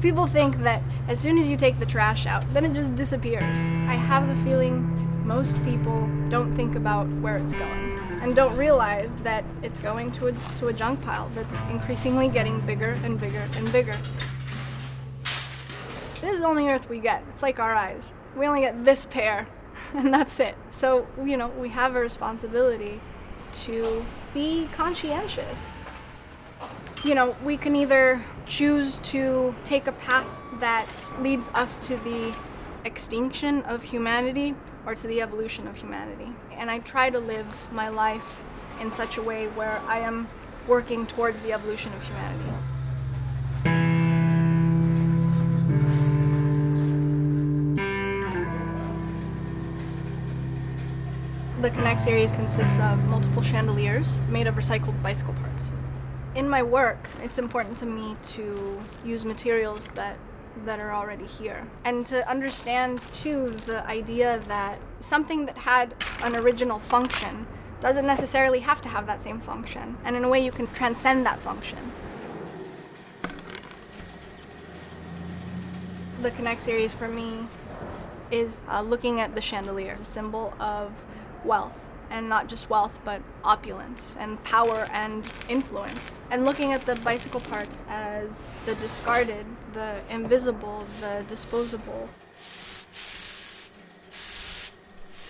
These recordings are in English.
People think that as soon as you take the trash out, then it just disappears. I have the feeling most people don't think about where it's going and don't realize that it's going to a, to a junk pile that's increasingly getting bigger and bigger and bigger. This is the only earth we get. It's like our eyes. We only get this pair and that's it. So, you know, we have a responsibility to be conscientious. You know, we can either choose to take a path that leads us to the extinction of humanity or to the evolution of humanity. And I try to live my life in such a way where I am working towards the evolution of humanity. The Connect series consists of multiple chandeliers made of recycled bicycle parts. In my work, it's important to me to use materials that that are already here. And to understand too the idea that something that had an original function doesn't necessarily have to have that same function. And in a way you can transcend that function. The Connect series for me is uh, looking at the chandelier as a symbol of wealth and not just wealth but opulence and power and influence. And looking at the bicycle parts as the discarded the invisible the disposable.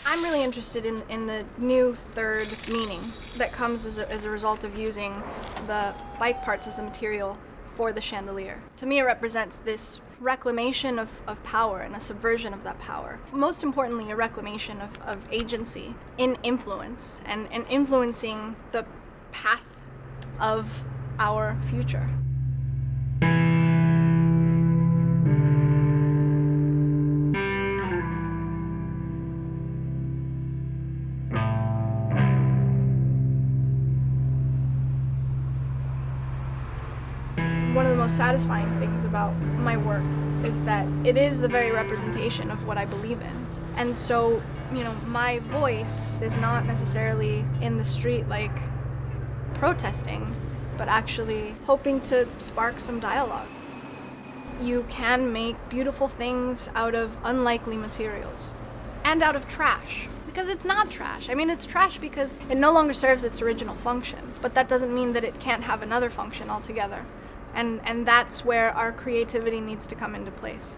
I'm really interested in, in the new third meaning that comes as a, as a result of using the bike parts as the material for the chandelier. To me it represents this reclamation of, of power and a subversion of that power. Most importantly, a reclamation of, of agency in influence and, and influencing the path of our future. One of the most satisfying things about my work is that it is the very representation of what I believe in. And so, you know, my voice is not necessarily in the street like protesting, but actually hoping to spark some dialogue. You can make beautiful things out of unlikely materials and out of trash because it's not trash. I mean, it's trash because it no longer serves its original function, but that doesn't mean that it can't have another function altogether and, and that's where our creativity needs to come into place.